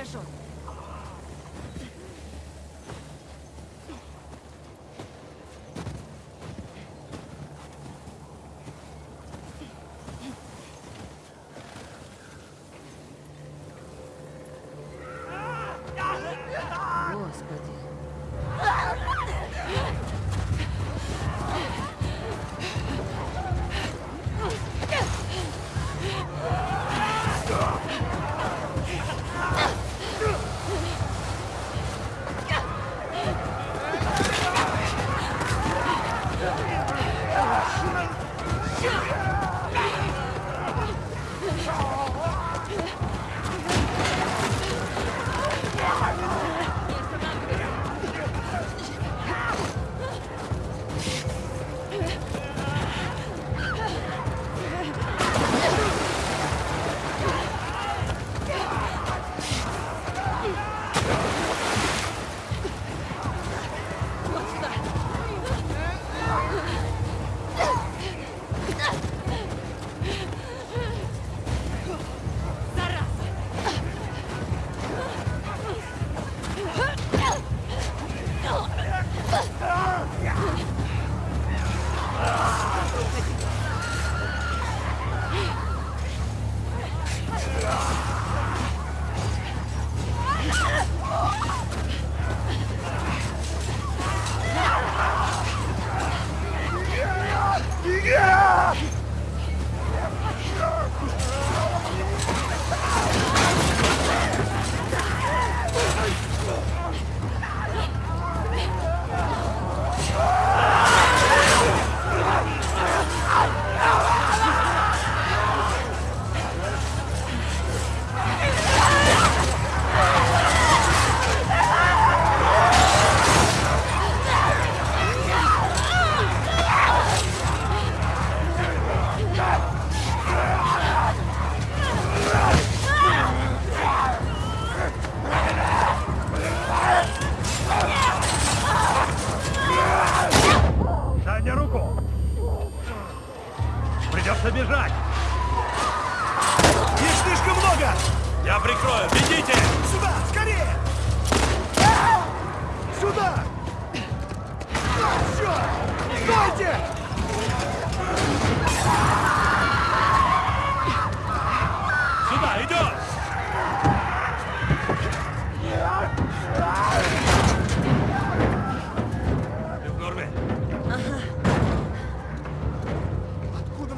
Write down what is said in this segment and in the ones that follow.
Хорошо.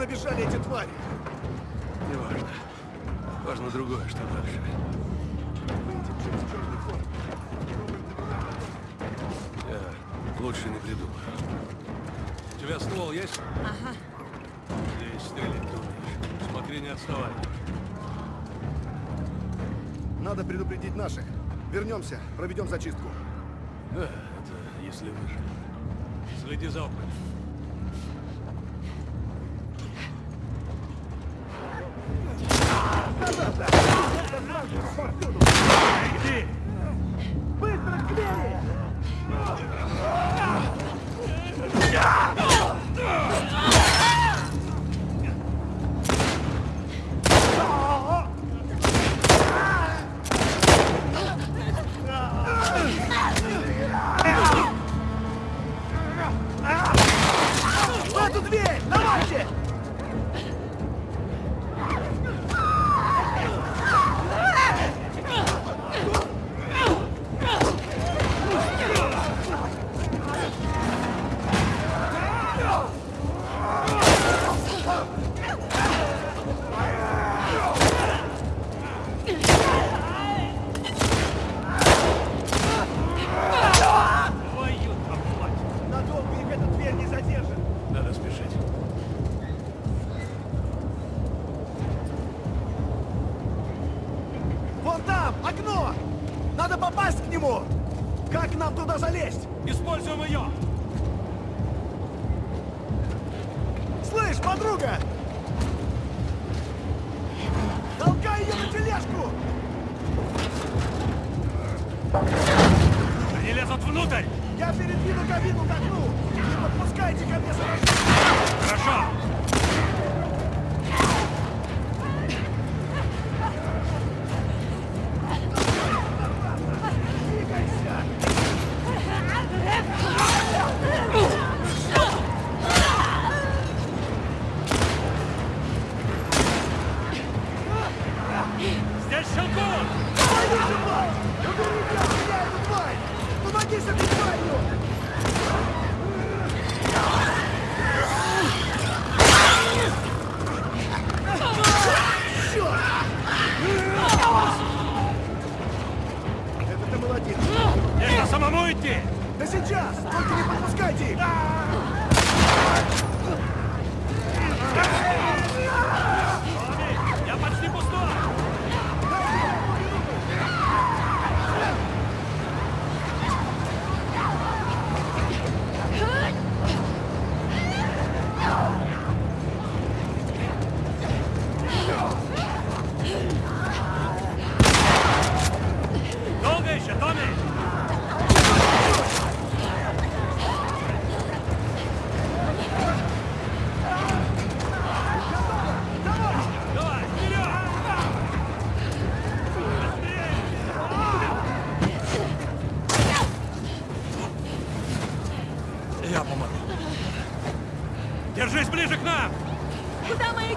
Набежали эти твари? Не важно. Важно другое, что дальше. Выйдем через черный ход. Я лучше не придумаю. У тебя ствол есть? Ага. Здесь стрелять ты умеешь. Смотри, не отставай. Надо предупредить наших. Вернемся, проведем зачистку. Да, это если выживем. Следи за окнами. Используем ее! Слышь, подруга! Толкай ее на тележку! Они лезут внутрь! Я передвину кабину к окну! Не подпускайте ко мне сразу! Хорошо!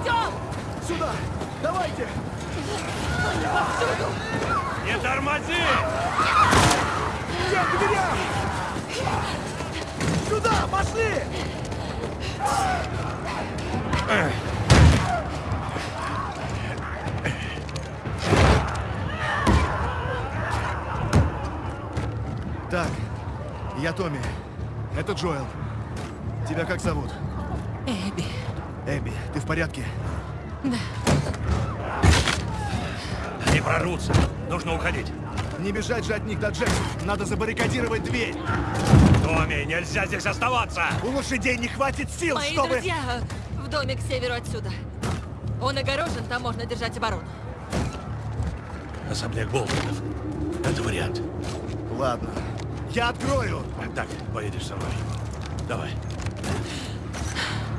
Идем? Сюда! Давайте! Не тормози! Все к дверям! Сюда! Пошли! Так, я Томми. Это Джоэл. Тебя как зовут? Эбби. Эбби, в порядке? Они прорвутся. Нужно уходить. Не бежать же от них до Джекса. Надо забаррикадировать дверь. Томми, нельзя здесь оставаться! У лошадей не хватит сил, Мои чтобы... друзья в доме к северу отсюда. Он огорожен, там можно держать оборону. Особняк Болтонов. Это вариант. Ладно. Я открою. Так, поедешь со мной. Давай.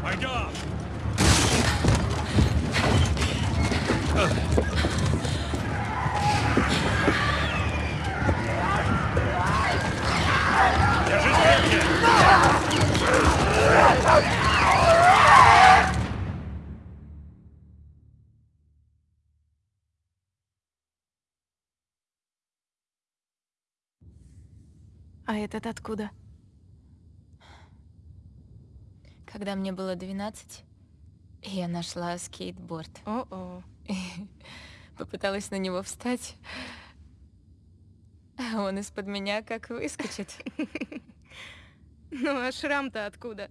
Пойдем! А этот откуда? Когда мне было 12, я нашла скейтборд. О-о. Попыталась на него встать, а он из-под меня как выскочит. Ну а шрам-то откуда?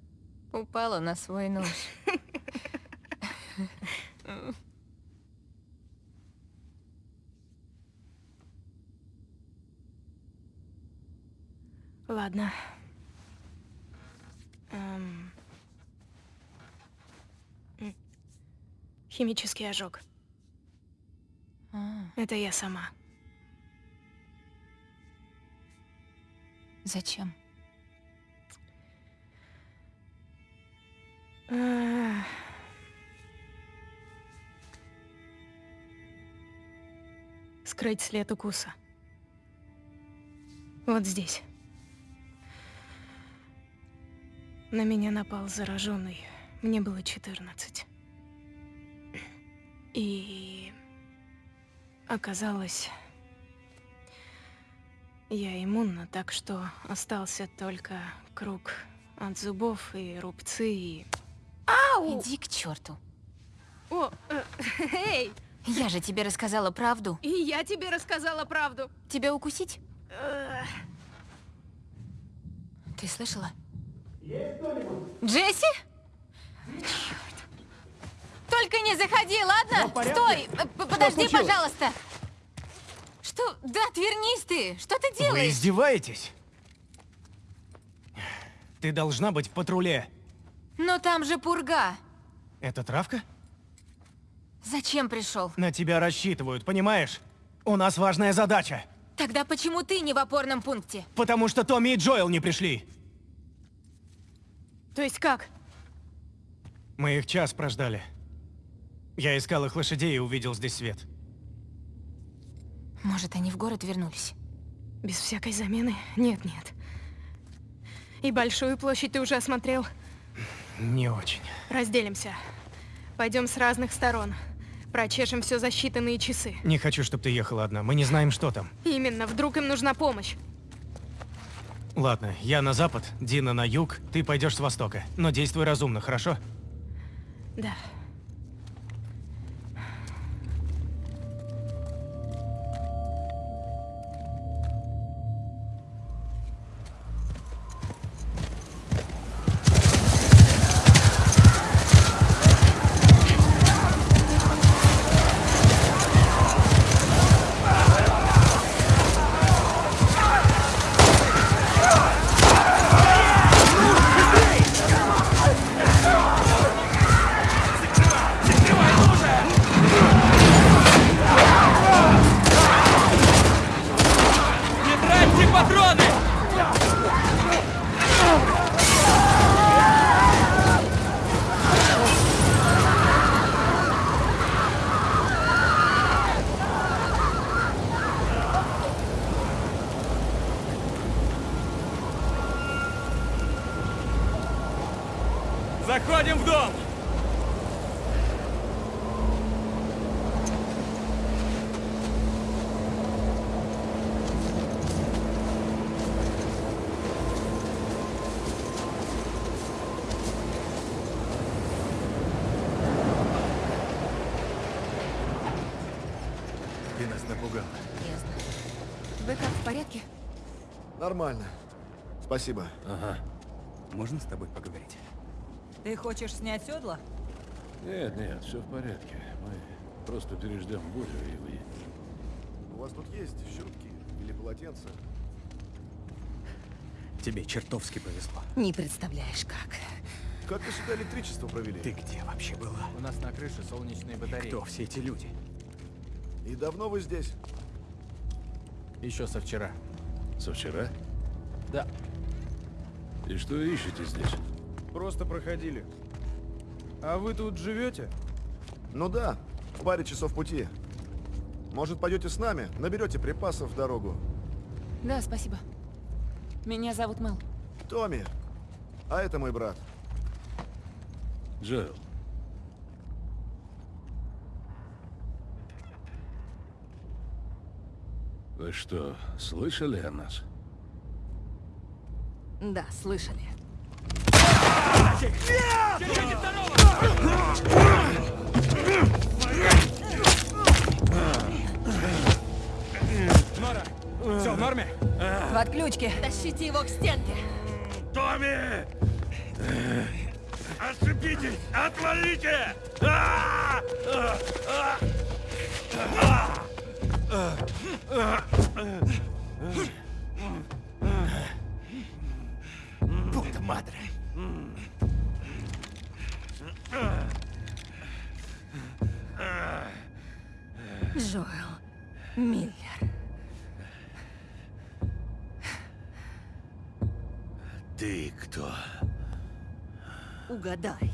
Упала на свой нож. Ладно. Эм. Химический ожог. А, Это я сама. зачем? Скрыть след укуса. Вот здесь. На меня напал зараженный. Мне было 14. И оказалось, я иммунна, так что остался только круг от зубов и рубцы и... Иди к черту. О, э, эй, Я же тебе рассказала правду. и я тебе рассказала правду. Тебя укусить? Э, Ты слышала? Джесси? Черт. Только не заходи, ладно? Стой! Э, п- Подожди, пожалуйста. Что? Да, отвернись ты! Что ты Вы делаешь? издеваетесь? Ты должна быть в патруле. Но там же пурга. Это травка? Зачем пришел? На тебя рассчитывают, понимаешь? У нас важная задача. Тогда почему ты не в опорном пункте? Потому что Томми и Джоэл не пришли. То есть как? Мы их час прождали. Я искал их лошадей и увидел здесь свет. Может, они в город вернулись? Без всякой замены? Нет, нет. И большую площадь ты уже осмотрел? Не очень. Разделимся. Пойдем с разных сторон. Прочешем все за считанные часы. Не хочу, чтобы ты ехала одна. Мы не знаем, что там. Именно, вдруг им нужна помощь. Ладно, я на запад, Дина на юг, ты пойдешь с востока. Но действуй разумно, хорошо? Да. Заходим в дом! Ты нас напугала. Ясно. Вы как, в порядке? Нормально. Спасибо. Ага. Можно с тобой поговорить? Ты хочешь снять седла? Нет, нет, все в порядке. Мы просто переждем бурю и выедем. У вас тут есть щетки или полотенца? Тебе чертовски повезло. Не представляешь, как. Как вы сюда электричество провели? Ты где вообще была? У нас на крыше солнечные батареи. Кто все эти люди? И давно вы здесь? Еще со вчера. Со вчера? Да. И что ищете здесь? Просто проходили. А вы тут живете? Ну да, в паре часов пути. Может, пойдете с нами? Наберете припасов в дорогу. Да, спасибо. Меня зовут Мэл. Томми. А это мой брат. Джоэл. Вы что, слышали о нас? Да, слышали. Нора! Все в норме? В отключке. Тащите его к стенке. Томми! Отцепитесь! Отвалите! Пута мадре! Джоэл Миллер. Ты кто? Угадай.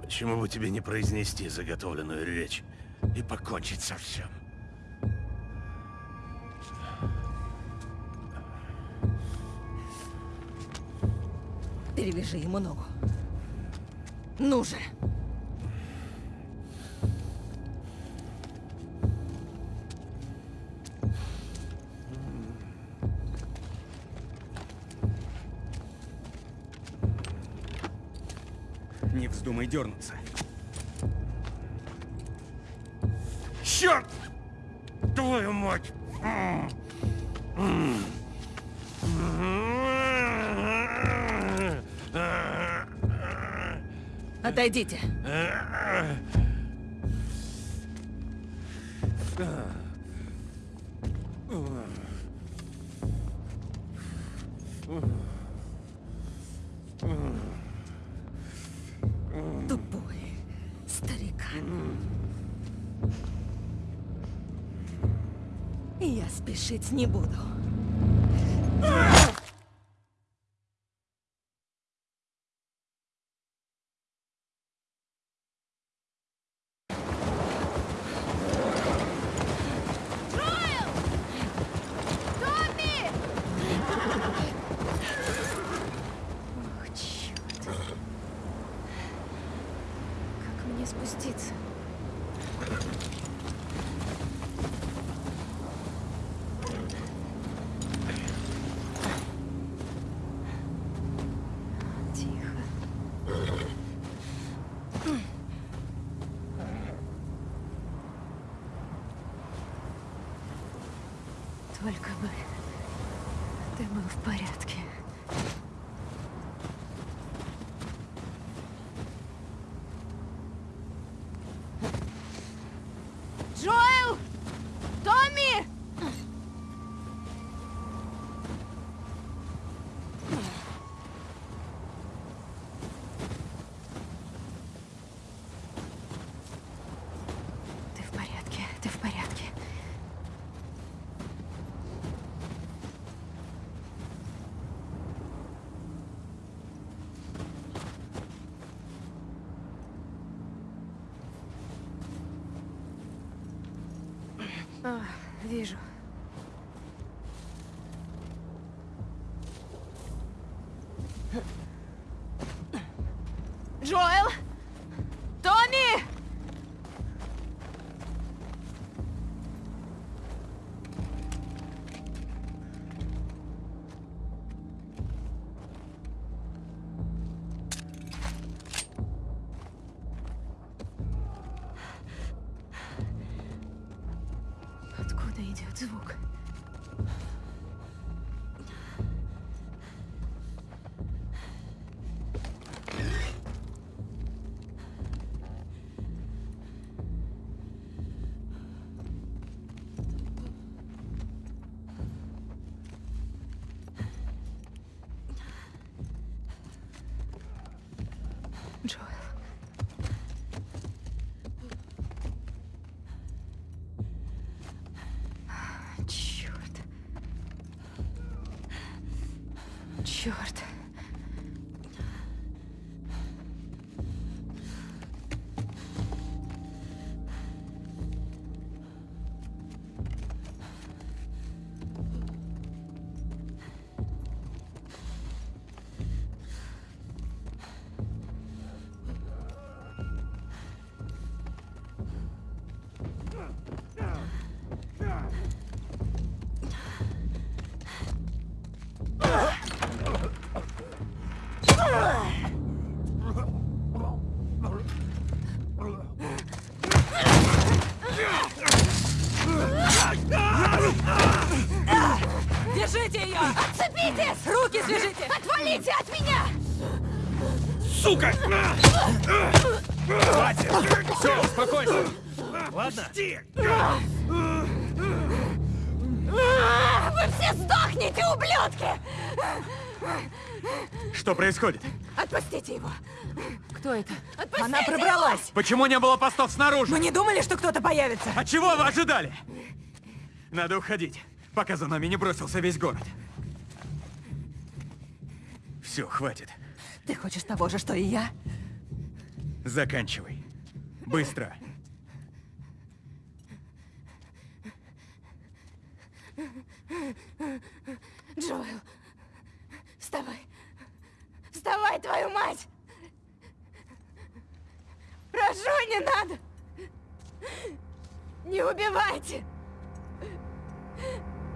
Почему бы тебе не произнести заготовленную речь и покончить со всем? Перевяжи ему ногу. Ну же. Не вздумай дернуться. Черт! Твою мать! Отойдите. Спешить не буду. Ох, черт. мне спуститься? Тихо. Только бы ты был в порядке. Джоэл! Томми! Ты в порядке, ты в порядке. А, вижу. Черт. Что происходит? Отпустите его! Кто это? Отпустите Она пробралась! Почему не было постов снаружи? Мы не думали, что кто-то появится! А чего вы ожидали? Надо уходить, пока за нами не бросился весь город. Все, хватит. Ты хочешь того же, что и я? Заканчивай. Быстро. Джоэл, вставай! Вставай, твою мать! Прошу, не надо! Не убивайте!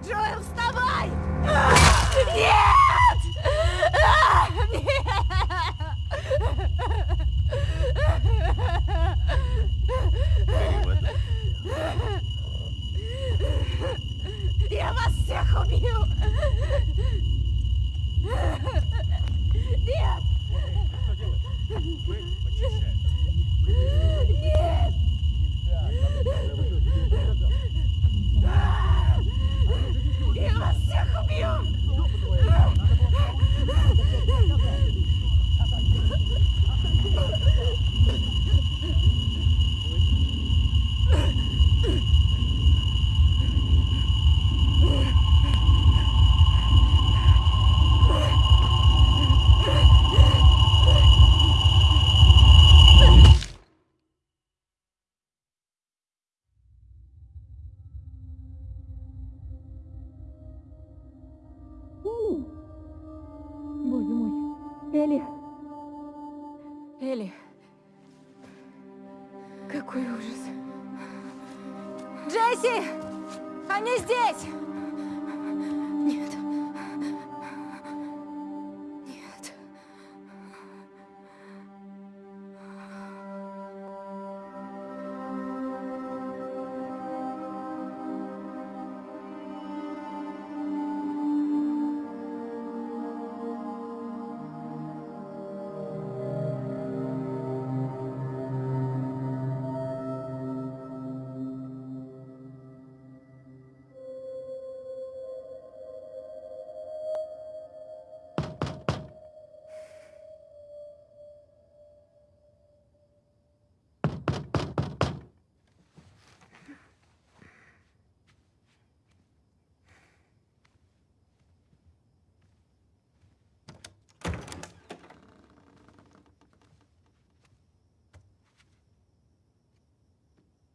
Джоэл, вставай! Нет! Я вас всех убью! Нет! Нет!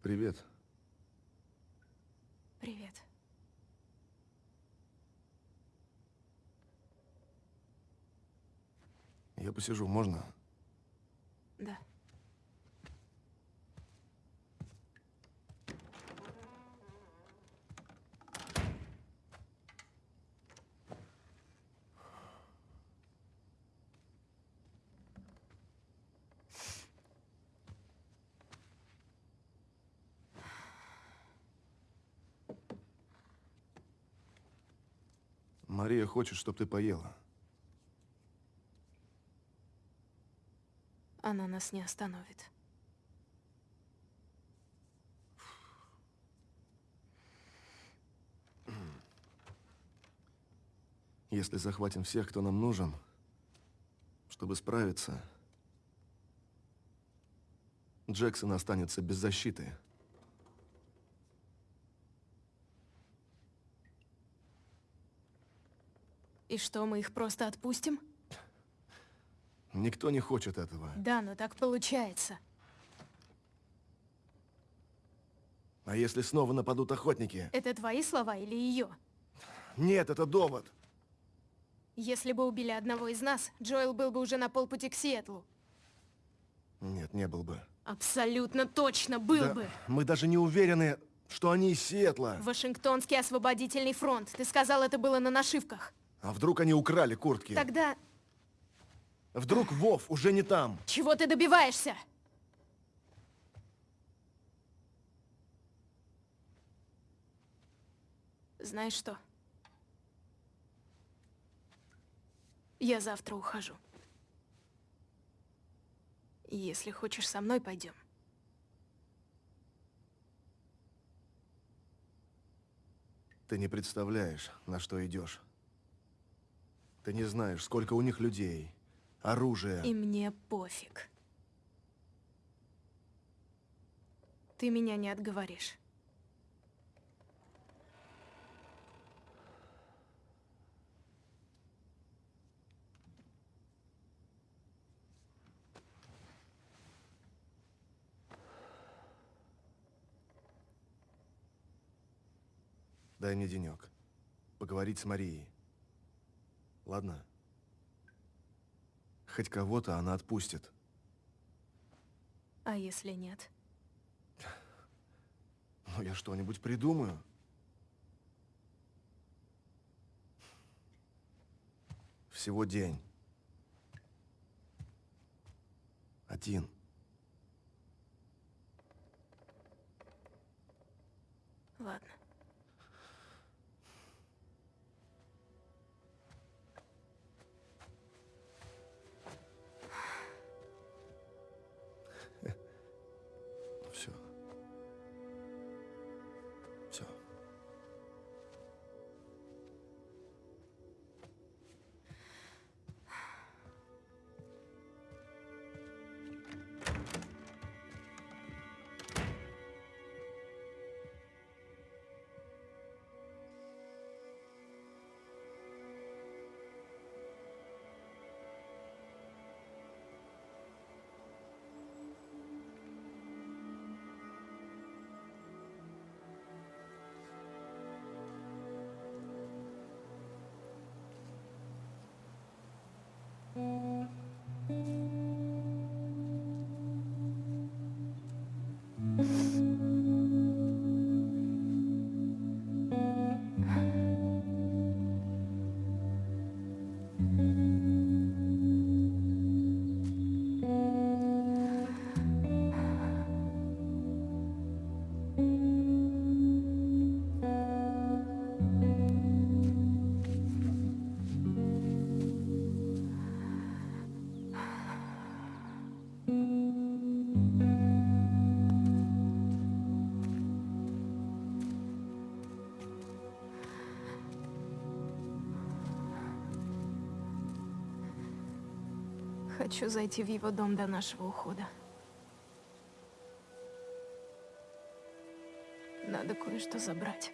Привет. Привет. Я посижу, можно? Да. Мария хочет, чтобы ты поела. Она нас не остановит. Если захватим всех, кто нам нужен, чтобы справиться, Джексон останется без защиты. И что, мы их просто отпустим? Никто не хочет этого. Да, но так получается. А если снова нападут охотники? Это твои слова или ее? Нет, это довод. Если бы убили одного из нас, Джоэл был бы уже на полпути к Сиэтлу. Нет, не был бы. Абсолютно точно был Да, бы. Мы даже не уверены, что они из Сиэтла. Вашингтонский освободительный фронт. Ты сказал, это было на нашивках. А вдруг они украли куртки? Тогда Вдруг Вов уже не там? чего ты добиваешься? Знаешь что? Я завтра ухожу. Если хочешь, со мной пойдем. Ты не представляешь, на что идешь. Ты не знаешь, сколько у них людей, оружия. И мне пофиг. Ты меня не отговоришь. Дай мне денек. Поговорить с Марией. Ладно? Хоть кого-то она отпустит. А если нет? Ну, я что-нибудь придумаю. Всего день. Один. Ладно. Mm-hmm. Хочу зайти в его дом до нашего ухода. Надо кое-что забрать.